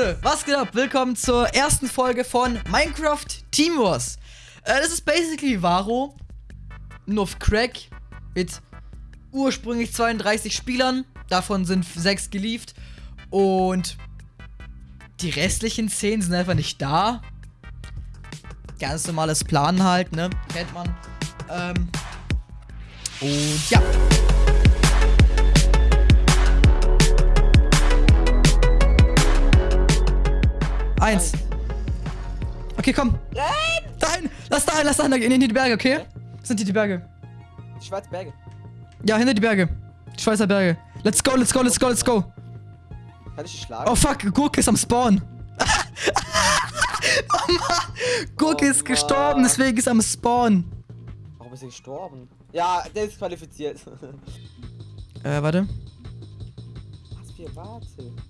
Leute, was geht ab? Willkommen zur ersten Folge von Minecraft Team Wars. Äh, das ist basically Varo, nur auf Crack, mit ursprünglich 32 Spielern. Davon sind 6 gelieft. Und die restlichen 10 sind einfach nicht da. Ganz normales Planen halt, ne? Kennt man. Ähm, und ja. Eins. Okay, komm. Nein! Dahin! Lass dahin, lass dahin, in die Berge, okay? Das sind die, die Berge. Die Schwarze Berge. Ja, hinter die Berge. Die Schweizer Berge. Let's go, let's go, let's go, let's go. Kann ich dich schlagen? Oh fuck, Gurke ist am Spawn. oh Mann. Gurke Oh ist gestorben, deswegen ist er am Spawn. Warum ist er gestorben? Ja, der ist qualifiziert. Äh, warte. Was für Warte.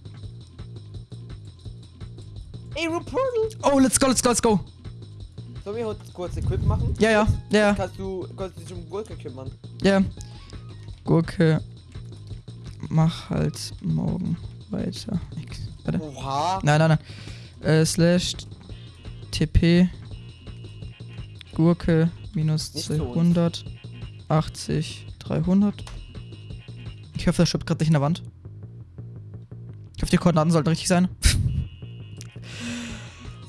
Ey, Ruportal! Oh, let's go, let's go, let's go. Sollen wir heute kurz Equip machen? Ja, ja, ja, ja, Kannst du, kannst du dich um Gurke kümmern? ja. Gurke. Mach halt morgen weiter. Nix. Warte. Oha! Nein, nein, nein. Äh, slash TP Gurke minus Nicht zu uns. 280 300. Ich hoffe, das stirbt gerade nicht in der Wand. Ich hoffe, die Koordinaten sollten richtig sein.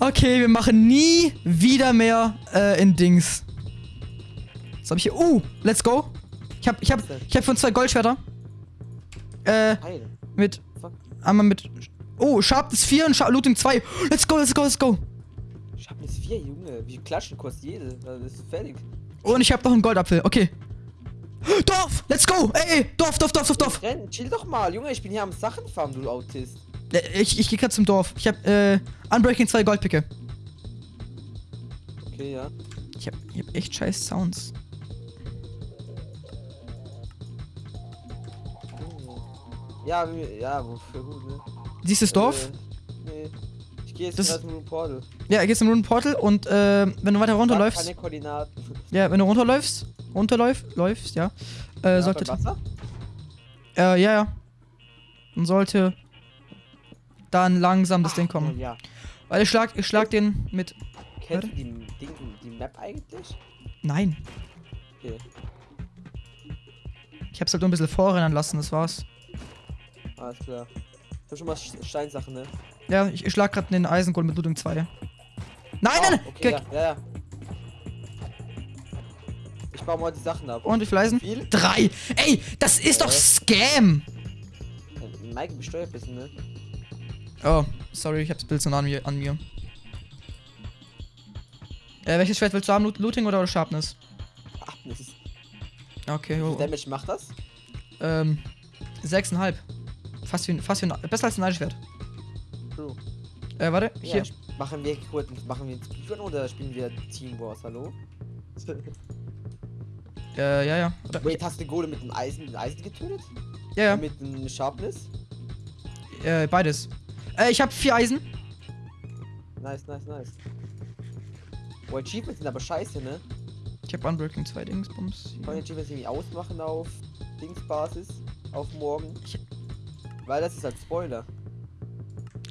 Okay, wir machen nie wieder mehr äh, in Dings. Was hab ich hier? Uh, let's go. Ich hab, ich hab, ich hab von zwei Goldschwerter. Äh, mit. Einmal mit. Oh, Sharpness 4 und Sharp Looting 2. Let's go, let's go, let's go. Hab jetzt vier, Junge. Wie klatschen kostet jede? Das ist fertig. Und ich habe noch einen Goldapfel. Okay. Dorf, let's go. Ey, ey, Dorf, Dorf, Dorf, Dorf, Dorf. Renn, chill doch mal, Junge. Ich bin hier am Sachenfarm, du Autist. Äh, Ich, ich gehe gerade zum Dorf. Ich habe äh, Unbreaking 2 Goldpicke. Okay, ja. Ich habe ich hab echt scheiß Sounds. Ja, ja, wofür gut, ne? Siehst du das Dorf? Äh, nee. Ich gehe jetzt Das- mit dem Portal. Ja, gehst im Runden Portal und äh, wenn du weiter runterläufst. Keine Koordinaten. Ja, wenn du runterläufst, runterläufst, läufst, ja. Äh, Ja, sollte. Wasser? Äh, ja, ja. Dann sollte dann langsam das Ding Ach, kommen. Ja. Weil ich schlag, ich schlag den mit. Kennst du die, Ding, die Map eigentlich? Nein. Okay. Ich hab's halt nur ein bisschen vorrennen lassen, das war's. Alles klar. Ich hab schon mal Steinsachen, ne? Ja, ich, ich schlag gerade den Eisengold mit Looting 2. Nein, nein, Ah, nein! Okay, ja, ja, ja. Ich baue mal die Sachen ab. Und wie viel Eisen? Viel? Drei! Ey, das ist doch Äh. Scam! Äh, Mike besteuert ein bisschen, ne? Oh, sorry, ich hab's Bild so nah an mir. An mir. Äh, welches Schwert willst du haben? Loot- Looting oder Sharpness? Ist. Okay, Wie oh, viel Damage macht das? ähm, sechseinhalb. Fast wie, ein- fast wie besser als ein Eisschwert. True. Äh, warte, Ja, hier. machen wir kurz, machen wir jetzt Speedrun oder spielen wir Team Wars, hallo? Äh, ja, ja. Oder, Wait, hast du Golem mit dem Eisen, mit dem Eisen getötet? ja, ja. Mit dem Sharpness? Äh, beides. Äh, ich hab vier Eisen. Nice, nice, nice. Oh, Achievements sind aber scheiße, ne? Ich hab Unbreaking 2 Dingsbums. Kann man Achievements irgendwie ausmachen auf Dingsbasis? Auf morgen? Ich- Weil das ist halt Spoiler.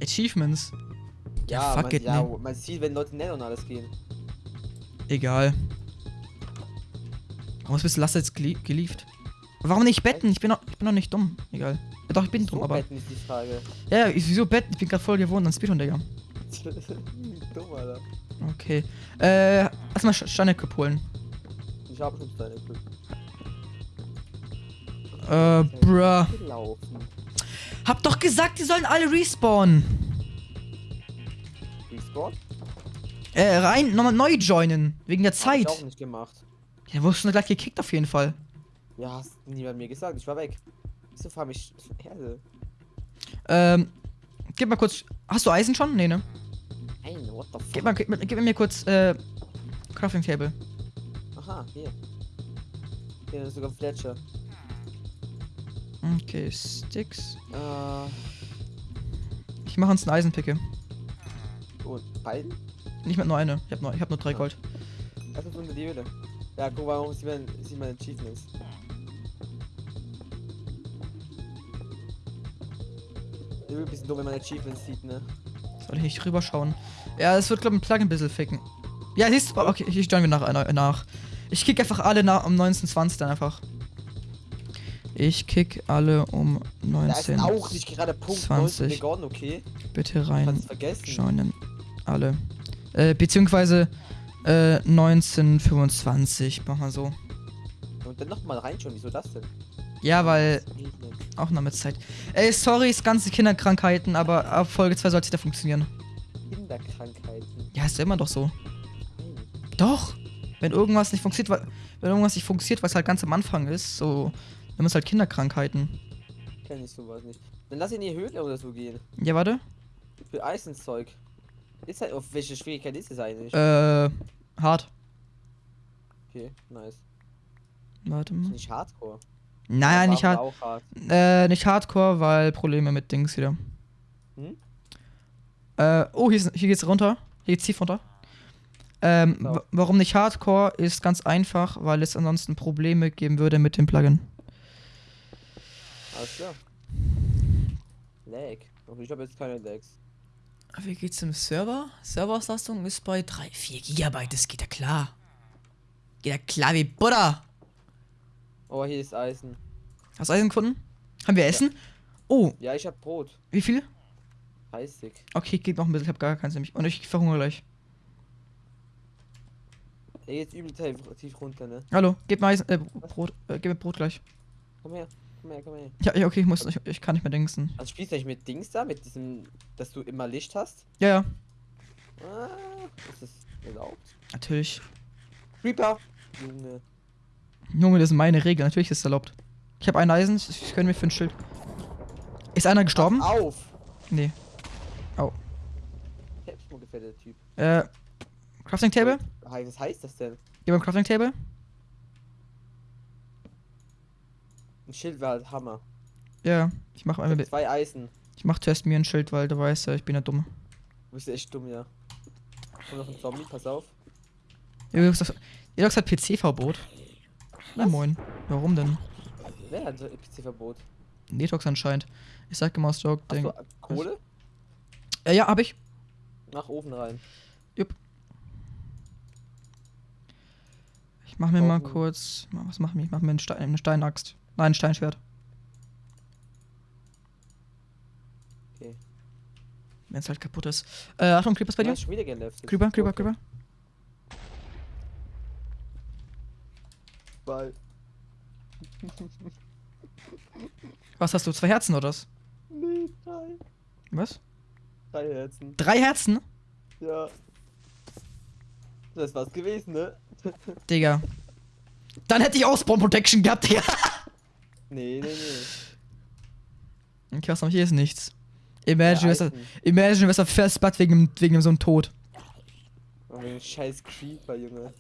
Achievements. Ja, fuck man, it, ja, ne. man sieht, wenn Leute nett und alles gehen. Egal. Warum bist du Lasse jetzt gelie gelieft? Warum nicht betten? Ich bin noch, ich bin noch nicht dumm. Egal. Ja, doch, ich bin So aber. betten ist die Frage. Ja, ich, wieso betten? Ich bin gerade voll gewohnt an Speedrun, Digga. Dumm, Alter. Okay. Äh, erstmal Steine-Equip holen. Ich habe schon Glück. Äh, bruh. Hab doch gesagt, die sollen alle respawnen. Respawn? Äh, rein, nochmal neu joinen. Wegen der Hab Zeit. ich auch nicht gemacht. Ja, wurdest du gleich gekickt auf jeden Fall. Ja, hast niemand mir gesagt. Ich war weg. Wieso fahr mich Erde? Ähm, gib mal kurz. Hast du Eisen schon? Nee, ne? Nein, what the fuck? Gib, mal, gib, mir- gib mir kurz, äh, Crafting Table. Aha, hier. Hier ist sogar Fletcher. Okay, Sticks. Äh, Ich mache uns eine Eisenpicke. und beiden? Nicht mit nur eine. Ich hab nur, ich hab nur drei Ah. Gold. Das ist die Höhle. Ja, guck mal, warum sieht man, sieht man Achievements. Irgendwie ein bisschen dumm, wenn man Achievements sieht, ne? Soll ich nicht rüberschauen? Ja, es wird, glaube ich, ein Plugin ein bisschen ficken. Ja, siehst du? Okay, ich join mir nach, nach, nach. Ich kick einfach alle nach, um 1920 dann einfach. Ich kick alle um Da ist 19. auch nicht gerade Punkt 20. 19 begonnen, okay? Bitte rein joinen. Alle. Äh, beziehungsweise äh, 1925. Mach mal so. Und dann nochmal reinschauen, wieso das denn? Ja, weil Auch noch mit Zeit. Ey, sorry, ist ganze Kinderkrankheiten, aber ab Folge 2 sollte es wieder funktionieren. Kinderkrankheiten. Ja, ist ja immer doch so. Hm. Doch. Wenn irgendwas nicht funktioniert, weil wenn irgendwas nicht funktioniert, was halt ganz am Anfang ist, so dann ist halt Kinderkrankheiten. Kenn ich sowas nicht. Dann lass in die Höhle oder so gehen. Ja, warte. Für Eisenszeug. Ist halt, auf welche Schwierigkeit ist es eigentlich? Äh, hart. Okay, nice. Warte Ist mal. nicht Hardcore. Nein, nicht hart. hart. Äh, nicht Hardcore, weil Probleme mit Dings wieder. Hm? Äh, oh, hier, ist, hier geht's runter. Hier geht's tief runter. Ähm, Genau. wa- warum nicht Hardcore ist ganz einfach, weil es ansonsten Probleme geben würde mit dem Plugin. Alles klar. Lag. Ich habe jetzt keine Lags. Wie geht's im Server? Serverauslastung ist bei 3, 4 Gigabyte, das geht ja klar. Geht ja klar wie Butter. Oh, hier ist Eisen. Hast du Eisen gefunden? Haben wir Essen? Oh, Ja, ich hab Brot. wie viel? 30. Okay, geht noch ein bisschen, ich hab gar keins nämlich. Und ich verhungere gleich. Der geht übel tief runter, ne? Hallo, gib mir Eisen, äh, Brot, äh, gib mir Brot gleich. Komm her, komm her, komm her. Ja, ja, okay, ich muss, ich, ich kann nicht mehr dingsen. Also spielst du nicht mit Dings da, mit diesem, dass du immer Licht hast? Ja, ja, Ah, ist das erlaubt? natürlich. Creeper! Junge. Junge, das sind meine Regeln, natürlich ist es erlaubt. Ich habe ein Eisen, ich gönne mir für ein Schild. Ist einer gestorben? Pass auf! Nee. Selbstmord gefällt der Typ. Äh, Crafting Table? Was heißt das denn? Mir ein Crafting Table. Ein Schild war halt Hammer. Ja, ich mach einmal, zwei Eisen. ich mach zuerst mir ein Schild, weil du weißt ja, ich bin ja dumm. Du bist echt dumm, ja. Kommt noch ein Zombie, pass auf. Jedox hat PC-Verbot. Na moin. Warum denn? Wer hat ein PC-Verbot? Detox anscheinend. Ich sag immer aus Joke, Achso, Ding. Kohle? Äh, ja, hab ich. Mach Ofen rein. Ich mach mir mal Brauchen- kurz. Was mach ich? Ich mach mir einen Stein, eine Steinaxt. Nein, ein Steinschwert. Okay. Wenn es halt kaputt ist. Äh, Achtung, Creepers bei Du dir? hast geleftet. Creeper, Creeper, Okay. Creeper. Ball. Was hast du? Zwei Herzen oder was? Nee, drei. Was? Drei Herzen. Drei Herzen? Ja. Das war's gewesen, ne? Digga. Dann hätte ich auch Spawn Protection gehabt, Digga. Nee, nee, nee. Okay, was noch hier ist nichts. Imagine, Ja, imagine, was er festbackt wegen, wegen so einem Tod. Oh, wegen scheiß Creeper, Junge.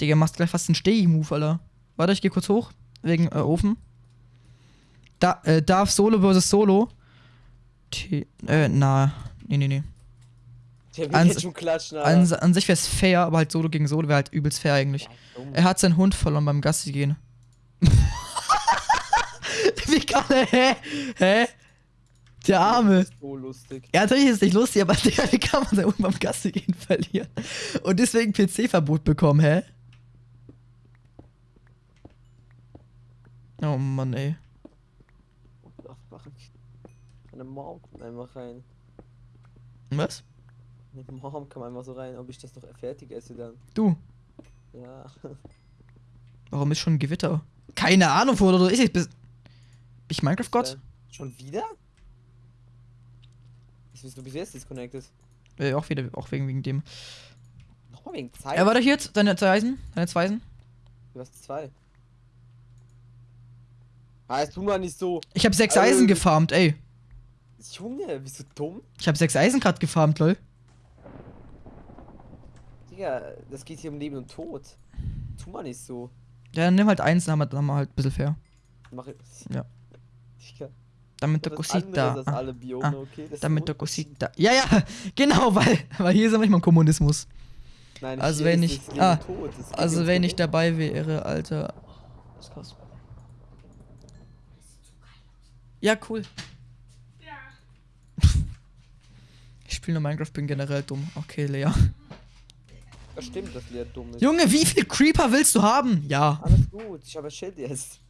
Digga, machst gleich fast einen Stegi-Move, Alter. Warte, ich geh kurz hoch. Wegen äh, Ofen. Da, äh, Darf Solo versus Solo. T äh, na. Nee, nee, nee. Der will An- jetzt schon klatschen. An, an sich wär's fair, aber halt Solo gegen Solo wäre halt übelst fair eigentlich. Ja. Er hat seinen Hund verloren beim Gassi gehen. Wie kann er, hä? Hä? Der Arme. So lustig. Ja, natürlich ist es nicht lustig, aber Digga, wie kann man seinen Hund beim Gassi gehen verlieren? Und deswegen PC-Verbot bekommen, hä? Oh Mann, ey. Ach, mach ich. Meine Mom kommt einfach rein. Was? Meine Mom kam einfach so rein, ob ich das noch fertig esse dann. Du, Ja. warum ist schon ein Gewitter? Keine Ahnung, wo du ist ich. Bin ich Minecraft-Gott? Äh, Schon wieder? Ich weiß, du bist jetzt disconnected. Äh, auch wieder, auch wegen, wegen dem. Nochmal wegen Zeit. Ja, warte hier jetzt, deine zwei Eisen, deine zwei Eisen. Du hast zwei. Ah, jetzt tu mal nicht so. Ich habe sechs. Eisen gefarmt, ey. Junge, bist du dumm? Ich habe sechs Eisen gerade gefarmt, lol. Digga, das geht hier um Leben und Tod. Tu mal nicht so. Ja, dann nimm halt eins, dann haben wir, dann haben wir halt ein bisschen fair. Mach Ja. Digga, Damit der Cosita. Ah, alle Biome, ah, okay? Ist damit der. Cosita. Ja, ja, genau, weil, weil hier sind wir nicht mal im Kommunismus. Nein, Also hier wenn ist ich- ah, Also wenn ich dabei wäre, Alter. Das ist krass. Ja, cool. Ja. Ich spiele nur Minecraft, bin generell dumm. Okay, Lea. Das stimmt, dass Lea dumm ist. Junge, wie viel Creeper willst du haben? Ja. Alles gut, ich habe ein Schild jetzt.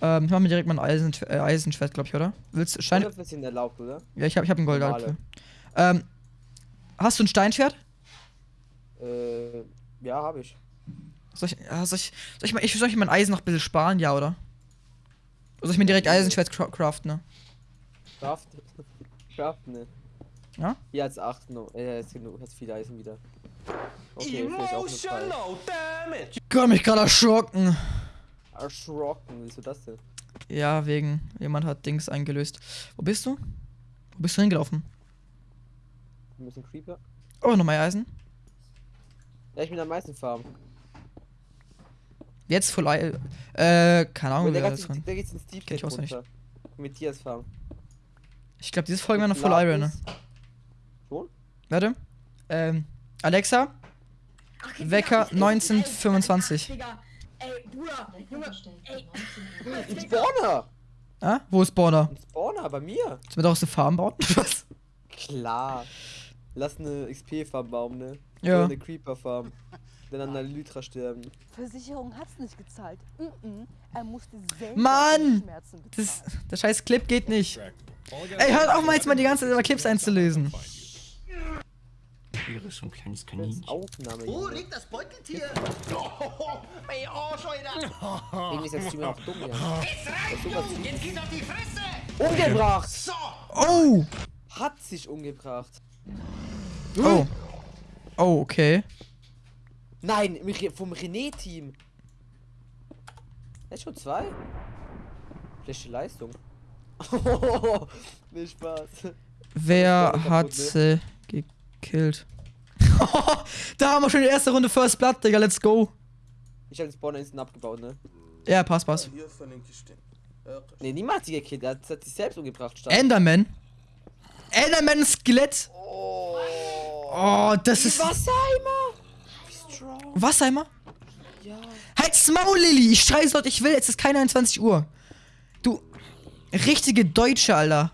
Ähm, ich mach mir direkt mal ein Eisen, äh, Eisenschwert, glaube ich, oder? Willst du Stein? Steine sind erlaubt, oder? Ja, ich habe ich hab einen Normale. Goldapfel. Ähm, hast du ein Steinschwert? Äh, ja, habe ich. Soll ich, ja, soll ich, soll ich mal, ich soll ich mein Eisen noch ein bisschen sparen, ja, oder? Soll ich mir direkt Eisenschwert cra- craften, ne? Kraft. Kraft, ne. Ja? Hier hat's 8 no. Äh, jetzt genug, hat's viel Eisen wieder. Okay, vielleicht auch. Emotional damage. Gott, mich gerade erschrocken. Erschrocken, wieso das denn? Ja, wegen, jemand hat Dings eingelöst. Wo bist du? Wo bist du hingelaufen? Wir müssen Creeper. Oh, nochmal Eisen. Ja, ich bin am meisten Farm. Jetzt voll Ei- Äh, keine Ahnung, wer der, das geht, dran. der geht's ins Deep Kenn ich runter. Mit Tiers Farm. Ich glaube, dieses Folge war noch voll Iron, ne? Schon? Warte. Ähm, Alexa, Ach, Wecker ich- ich- 1925. Ey, Bruder, Junge, ey, Ein Spawner! Ah, wo ist Spawner? Ein Spawner bei mir! Sollen wir daraus eine Farm bauen? Was? Klar. Lass eine XP-Farm bauen, ne? Ja. Oder eine Creeper-Farm. Dann an der Lytra sterben. Versicherung hat's nicht gezahlt. Mm-mm. Er musste selber Mann! Schmerzen Das, der scheiß Clip geht nicht. Ey, hört auf mal jetzt mal die ganze Zeit über Clips einzulösen. So ein kleines Kaninchen. Aufnahme. Junge. liegt das Beuteltier? Ey, oh, Scheuder. Irgendwie ist der Streamer auch dumm, ja. Der ist sowas Jetzt geht auf die Fresse! umgebracht! So! Oh! Hat sich umgebracht. Oh. Oh, okay. Nein, vom René-Team. Er ist schon zwei. Schlechte Leistung. Nicht Spaß. Wer hat ne? sie gekillt? da haben wir schon die erste Runde First Blood, Digga, let's go. Ich habe den Spawner instant abgebaut, ne? Ja, passt, passt. Ne, niemand hat sie gekillt. Er hat, hat sich selbst umgebracht. Stark. Enderman. Enderman Skelett. Oh. Oh, das Die ist. Wasserheimer. Wie strong. Wassheimer? Ja. Halt's Maul, Lilly! Ich scheiß Leute, ich will, jetzt ist keine 21 Uhr. Du. Richtige Deutsche, Alter.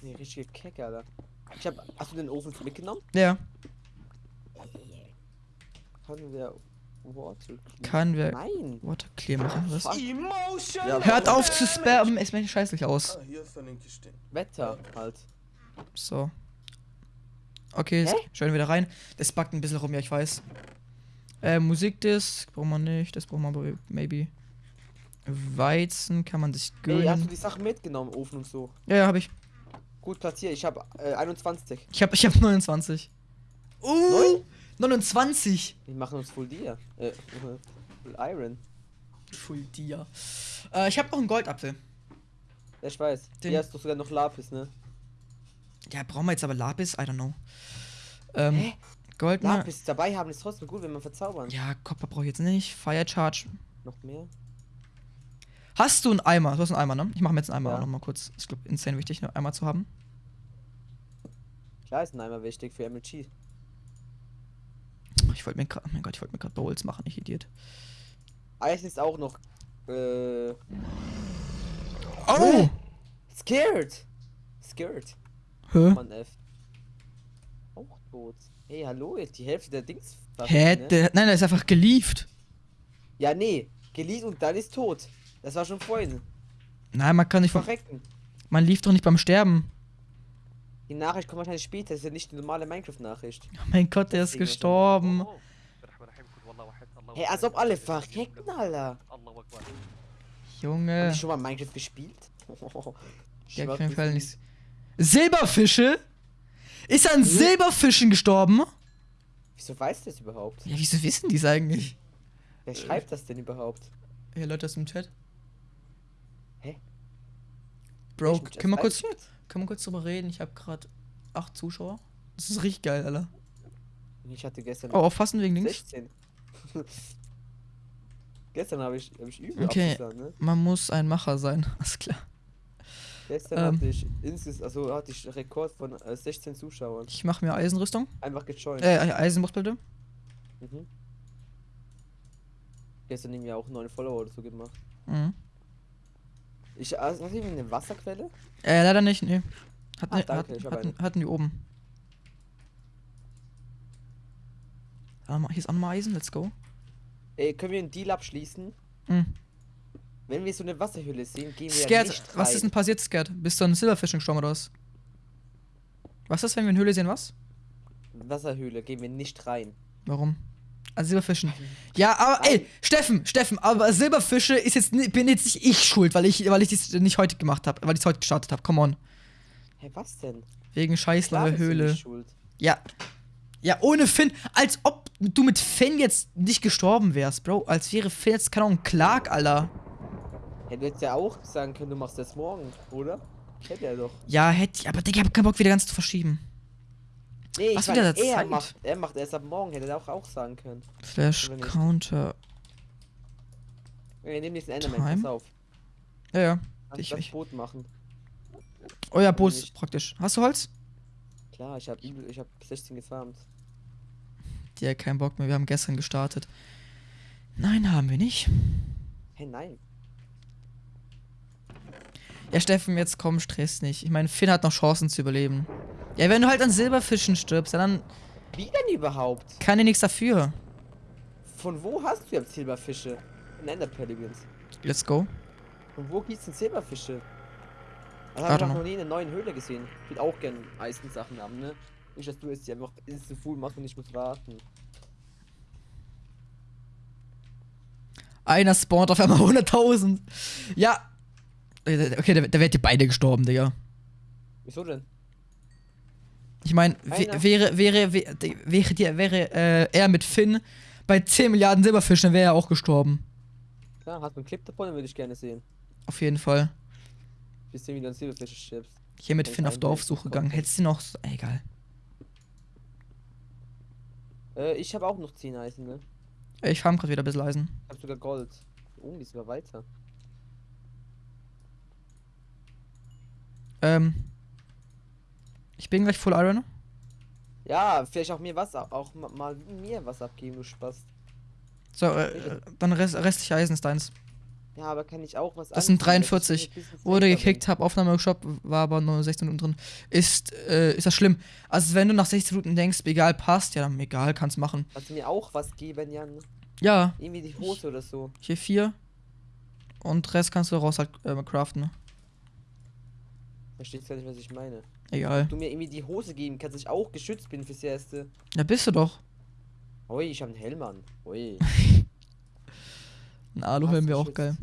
Nee, richtige Kecke, Alter. Ich hab. Hast du den Ofen mitgenommen? ja. Kann der Water. Kann wer. Nein. Water clear machen, was? Emotional. Hört auf zu spammen, ist mir scheißlich aus. Ah. Wetter halt. So. Okay, Hä? schauen wir wieder rein. Das backt ein bisschen rum, ja, ich weiß. Äh, Musikdisk braucht man nicht, das braucht man aber maybe. Weizen kann man sich Ey, hast du gönnen. die Sachen mitgenommen, Ofen und so? Ja, ja, hab ich. Gut platziert. Ich habe äh, 21. Ich hab, ich hab 29. Uh! 29! Wir machen uns Full Dia. Äh, Full Iron. Full dir. Äh, ich hab noch einen Goldapfel. Ja, ich weiß. Den- Hier hast du sogar noch Lapis, ne? Ja, brauchen wir jetzt aber Lapis? I don't know. Ähm, Hä? Gold mal. Lapis dabei haben ist trotzdem gut, wenn man verzaubern. Ja, Copper brauche ich jetzt nicht. Fire Charge. Noch mehr? Hast du einen Eimer? Du hast einen Eimer, ne? Ich mache mir jetzt einen Eimer Ja. auch noch mal kurz. Ist, glaub, insane wichtig, einen Eimer zu haben. Klar ist ein Eimer wichtig für MLG. Ich wollte mir gerade, oh mein Gott, ich wollte mir gerade Bowls machen, ich Idiot. Eisen ist auch noch. Äh. Oh! Scared! Scared. Hä? Mann, F. Auch tot. Hey, hallo, jetzt die Hälfte der Dings. Hä? ne? Der, nein, der ist einfach gelieft. Ja, nee. Geleast und dann ist tot. Das war schon vorhin. Nein, man kann nicht Verrecken. Man lief doch nicht beim Sterben. Die Nachricht kommt wahrscheinlich später. Das ist ja nicht die normale Minecraft-Nachricht. Oh mein Gott, der ist gestorben. Hey, als ob alle verrecken, Alter. Junge. die schon mal Minecraft gespielt? Ja, Schwach auf jeden Fall nicht. Silberfische? Ist Hm? an Silberfischen gestorben? Wieso weiß das überhaupt? Ja, wieso wissen die es eigentlich? Wer schreibt das denn überhaupt? Ja, Leute aus dem Chat. Hä? Bro, können wir kurz, F1 können wir kurz drüber reden? Ich habe gerade acht Zuschauer. Das ist richtig geil, Alter. Ich hatte gestern Oh, aufpassen wegen links. 16. gestern habe ich, hab ich übel Okay. ne? Man muss ein Macher sein. Alles klar. Gestern Ähm. hatte ich insges also hatte ich Rekord von äh, 16 Zuschauern. Ich mache mir Eisenrüstung. Einfach gejoint. Äh, Eisenbrustplatte. Mhm. Gestern haben wir auch neun Follower oder so gemacht. Mhm. Ich, also, hast du eine Wasserquelle? Äh, leider nicht, nee. Hatten, Ach, danke, hatten, hatten, hatten wir oben. Hier ist auch nochmal Eisen, let's go. Ey, können wir einen Deal abschließen? Mhm. Wenn wir so eine Wasserhülle sehen, gehen wir Scared, nicht was rein. ist denn passiert, Scared? Bist du an Silberfishing gestorben oder was? Was ist, wenn wir eine Höhle sehen, was? Wasserhöhle, gehen wir nicht rein. Warum? An Silberfischen. Ja, aber ey, Steffen, Steffen, aber Silberfische ist jetzt bin jetzt nicht ich schuld, weil ich weil ich das nicht heute gemacht habe, weil ich es heute gestartet habe. Come on. Hä, was denn? Wegen scheiß Klar lange bist du Höhle. Ja. Ja, ohne Finn, als ob du mit Finn jetzt nicht gestorben wärst, Bro. Als wäre Finn jetzt keine Ahnung Clark, Alter. Hätte jetzt ja auch sagen können, du machst das morgen, oder? Hätte er doch. Ja, hätte ich, aber Digga, ich hab keinen Bock wieder ganz zu verschieben. Nee, Was ich wieder meine, der er Zeit? macht, er macht erst ab morgen, hätte er auch, auch sagen können. Flash? Counter. Wir nehmen diesen Enderman, Time? pass auf. Ja, ja. Lass Ich- das ich- Boot machen. Oh ja, Boot ist praktisch. Hast du Holz? Klar, ich habe ich hab 16 gefarmt. Ja, kein Bock mehr. Wir haben gestern gestartet. Nein, haben wir nicht. Hä, nein. Ja, Steffen, jetzt komm, stress nicht. Ich meine, Finn hat noch Chancen zu überleben. Ja, wenn du halt an Silberfischen stirbst, dann Wie denn überhaupt? kann er nichts dafür. Von wo hast du jetzt Silberfische? In Ender Pelicans. Let's go. Von wo gibt's denn Silberfische? Das I habe ich noch nie in einer neuen Höhle gesehen. Ich will auch gerne Eisensachen haben, ne? Nicht, dass du jetzt hier einfach instant full machst und ich muss warten. Einer spawnt auf einmal 100.000. Ja. Äh, Okay, da, da wärt ihr beide gestorben, Digga. Wieso denn? Ich meine, wäre, wäre, wäre, wäre, dir- wäre äh, er mit Finn bei 10 Milliarden Silberfischen, dann wäre er auch gestorben. Klar, hast du einen Clip davon, dann würde ich gerne sehen. Auf jeden Fall. Bis du wieder an Silberfische stirbst. Hier mit Finn auf Dorfsuche gegangen. Hättest du noch. so- Egal. Äh, ich habe auch noch 10 Eisen, ne? Ich farm gerade wieder ein bisschen Eisen. Ich habe sogar Gold. Oh, die ist sogar weiter. Ähm. Ich bin gleich Full Iron. Ja, vielleicht auch mir was, ab- auch ma- mal mir was abgeben, du Spaß. So, äh, dann rest, restliche Eisen ist deins. Ja, aber kann ich auch was Das sind anziehen, dass ich 43. ein bisschen Wurde gekickt, hab Aufnahme geschaut, war aber nur 16 Minuten drin. Ist, äh, ist das schlimm? Also, wenn du nach 16 Minuten denkst, egal, passt, ja, dann egal, kannst machen. Kannst du mir auch was geben, Jan? Ja, Irgendwie die Hose oder so. hier vier. Und Rest kannst du raus halt äh, craften. Verstehst du nicht, was ich meine? Egal. Du mir irgendwie die Hose geben kannst, dass ich auch geschützt bin fürs Erste. Ja, bist du doch. Ui, ich habe einen Helm an. Ui. Ein Aluhelm wäre auch geil.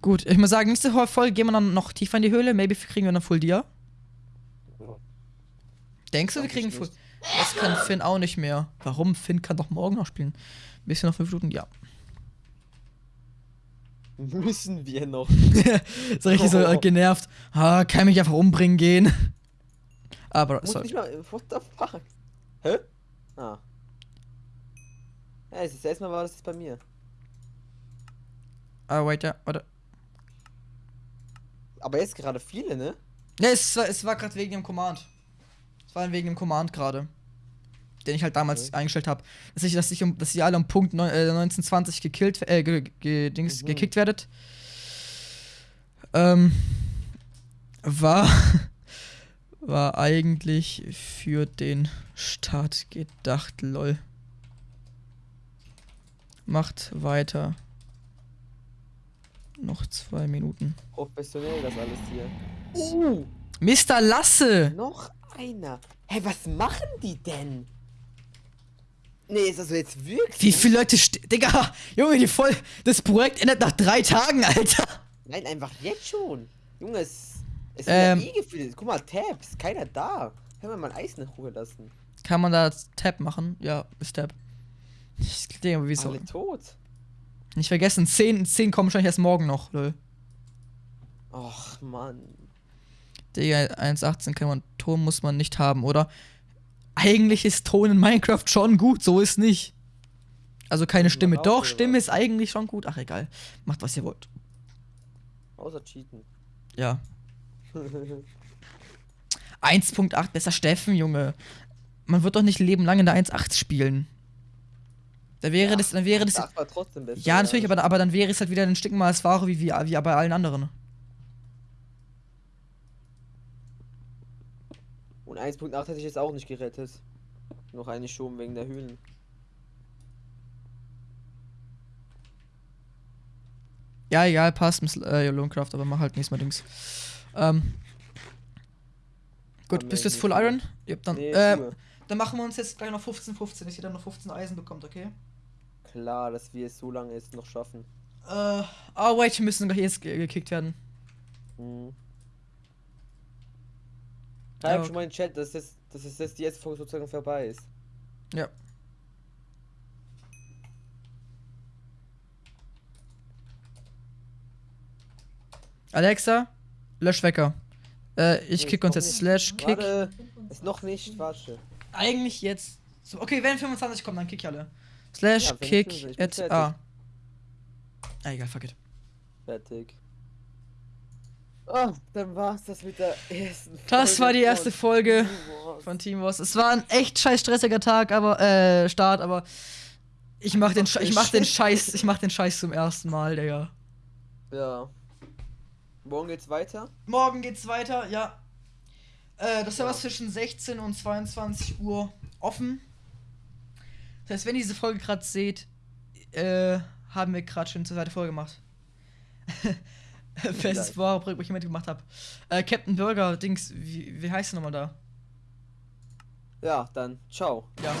Gut, ich muss sagen, nächste Folge gehen wir dann noch tiefer in die Höhle. Maybe kriegen wir dann Full Dia. Denkst du, wir kriegen Full. Das kann Finn auch nicht mehr. Warum? Finn kann doch morgen noch spielen. Ein bisschen noch 5 Minuten, ja. Müssen wir noch. ist richtig so äh, genervt. Ah, kann mich einfach umbringen gehen. Aber Muss so, nicht mal. What the fuck? Hä? Ah. Ja, es ist erstmal war das jetzt bei mir. ah, wait, ja, warte. Aber jetzt gerade viele, ne? Ne, es war, es war gerade wegen dem Command. Es war wegen dem Command gerade. Den ich halt damals Okay. eingestellt habe. Dass ich, dass ich um, dass ihr alle um Punkt neun, äh, 1920 gekillt, äh, ge, ge, Dings, Mhm. gekickt werdet. Ähm, war, war eigentlich für den Start gedacht, lol. Macht weiter. Noch zwei Minuten. Professionell das alles hier. Uh, Mr. Lasse! noch einer. Hä, was machen die denn? Nee, ist das so jetzt wirklich? Wie viele Leute Digga, Junge, die voll. Das Projekt endet nach drei Tagen, Alter. Nein, einfach jetzt schon. Junge, es, es Ähm. ja eh gefühlt. Guck mal, Tabs, keiner da. Können wir mal Eis in Ruhe lassen. Kann man da Tab machen? Ja, ist Tab. Ich denke, wieso? Alle tot. Nicht vergessen, 10, 10 kommen wahrscheinlich erst morgen noch, lol. Och, Mann. Digga, 1.18 kann man, Ton muss man nicht haben, oder? Eigentlich ist Ton in Minecraft schon gut, so ist nicht. Also keine Stimme. Doch, Stimme ist eigentlich schon gut. Ach egal. Macht was ihr wollt. Außer cheaten. Ja. 1.8, besser Steffen, Junge. Man wird doch nicht Leben lang in der 1.8 spielen. Da wäre das, dann wäre das. Besser. Ja, natürlich, aber, aber dann wäre es halt wieder ein Stück mal als Ware wie, wie, wie bei allen anderen. Und 1.8 hätte ich jetzt auch nicht gerettet. Noch eine schon wegen der Höhlen. Ja, egal, passt, Miss äh, Lonecraft, aber mach halt nächstes Mal Dings. Ähm. Gut, bist du jetzt Full. Iron? Ja, dann, Nee, äh, dann machen wir uns jetzt gleich noch 15, 15, dass jeder noch 15 Eisen bekommt, okay? Klar, dass wir es so lange jetzt noch schaffen. Äh, oh wait, wir müssen gleich jetzt ge gekickt werden. Mhm. Ja, Schreib okay. schon mal in den Chat, dass, das, dass es jetzt die erste Folge sozusagen vorbei ist. Ja. Alexa, lösch Wecker. Äh, ich Nee, kick uns jetzt nicht. slash kick. Warte, ist noch nicht, warte. Eigentlich jetzt. So, okay, wenn 25 kommt, dann kick ich alle. Slash Ja, kick 25, ich bin at. A. Ah, egal, fuck it. Fertig. Oh, dann war's das mit der ersten Das war die erste Folge Folge von Team Wars. Es war ein echt scheiß stressiger Tag, aber äh, Start, aber ich mach den, Sch- ich mach den Scheiß, ich mach den Scheiß zum ersten Mal, Digga. Ja. Morgen geht's weiter. Morgen geht's weiter, ja. Äh, das ist ja was zwischen 16 und 22 Uhr offen. Das heißt, wenn ihr diese Folge gerade seht, äh, haben wir gerade schon zur zweite Folge gemacht. Festes wahre Projekt, wo ich jemand gemacht habe. Äh, Captain Burger, Dings, wie, wie heißt der nochmal da? Ja, dann ciao. Ja.